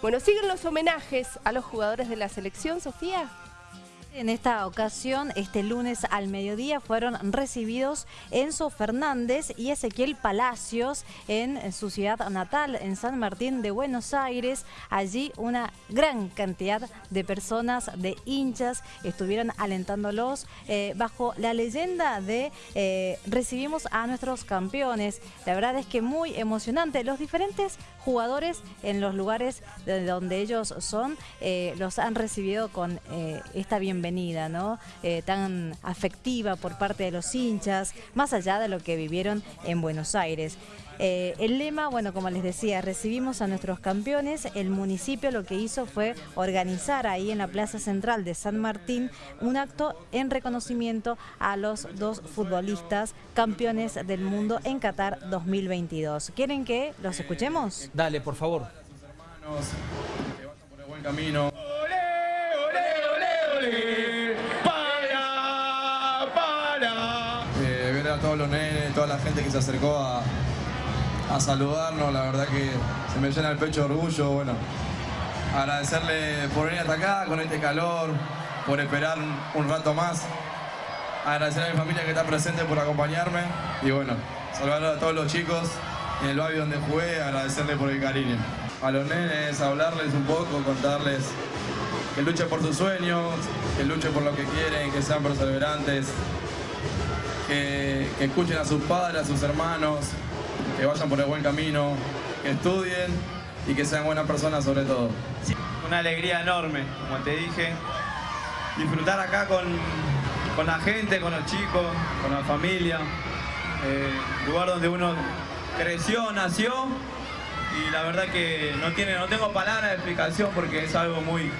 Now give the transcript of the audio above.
Bueno, siguen los homenajes a los jugadores de la selección, Sofía. En esta ocasión, este lunes al mediodía, fueron recibidos Enzo Fernández y Ezequiel Palacios en su ciudad natal, en San Martín de Buenos Aires. Allí una gran cantidad de personas, de hinchas, estuvieron alentándolos eh, bajo la leyenda de eh, recibimos a nuestros campeones. La verdad es que muy emocionante. Los diferentes jugadores en los lugares de donde ellos son eh, los han recibido con esta bienvenida ¿no? Eh, tan afectiva por parte de los hinchas, más allá de lo que vivieron en Buenos Aires. Eh, el lema, bueno, como les decía, recibimos a nuestros campeones. El municipio lo que hizo fue organizar ahí en la Plaza Central de San Martín un acto en reconocimiento a los dos futbolistas campeones del mundo en Qatar 2022. ¿Quieren que los escuchemos? Dale, por favor. Hermanos, que vayan por el buen camino. A todos los nenes, toda la gente que se acercó a, saludarnos, la verdad que se me llena el pecho de orgullo, bueno, agradecerle por venir hasta acá con este calor, por esperar un rato más, agradecer a mi familia que está presente por acompañarme y bueno, saludar a todos los chicos en el barrio donde jugué, agradecerle por el cariño. A los nenes, hablarles un poco, contarles que luchen por sus sueños, que luchen por lo que quieren, que sean perseverantes, que, escuchen a sus padres, a sus hermanos, que vayan por el buen camino, que estudien y que sean buenas personas sobre todo. Una alegría enorme, como te dije. Disfrutar acá con, la gente, con los chicos, con la familia. Eh, lugar donde uno creció, nació y la verdad que no, tiene, no tengo palabras de explicación porque es algo muy,